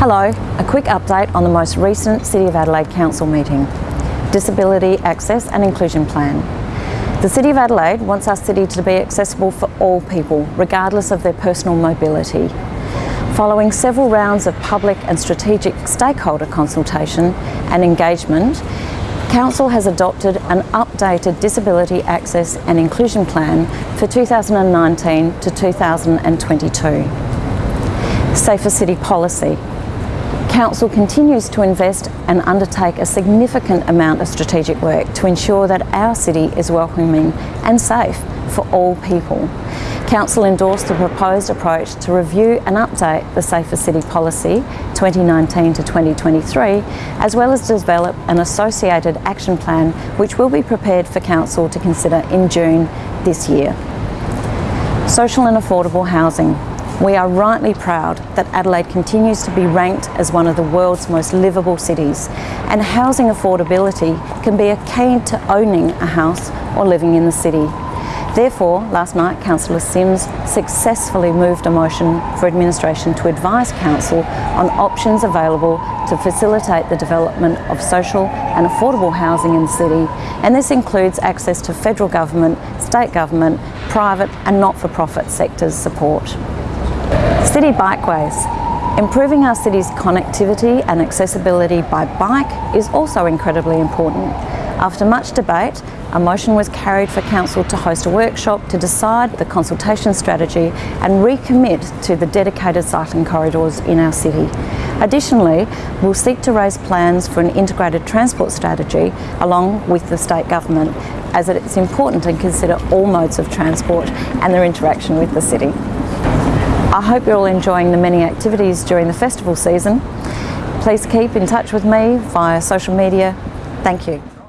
Hello, a quick update on the most recent City of Adelaide Council meeting. Disability Access and Inclusion Plan. The City of Adelaide wants our city to be accessible for all people, regardless of their personal mobility. Following several rounds of public and strategic stakeholder consultation and engagement, Council has adopted an updated Disability Access and Inclusion Plan for 2019 to 2022. Safer City Policy. Council continues to invest and undertake a significant amount of strategic work to ensure that our city is welcoming and safe for all people. Council endorsed the proposed approach to review and update the Safer City Policy 2019 to 2023, as well as develop an associated action plan which will be prepared for Council to consider in June this year. Social and affordable housing. We are rightly proud that Adelaide continues to be ranked as one of the world's most livable cities and housing affordability can be a key to owning a house or living in the city. Therefore, last night Councillor Simms successfully moved a motion for administration to advise Council on options available to facilitate the development of social and affordable housing in the city and this includes access to federal government, state government, private and not-for-profit sectors support. City bikeways. Improving our city's connectivity and accessibility by bike is also incredibly important. After much debate, a motion was carried for Council to host a workshop to decide the consultation strategy and recommit to the dedicated cycling corridors in our city. Additionally, we'll seek to raise plans for an integrated transport strategy along with the state government as it's important to consider all modes of transport and their interaction with the city. I hope you're all enjoying the many activities during the festival season. Please keep in touch with me via social media. Thank you.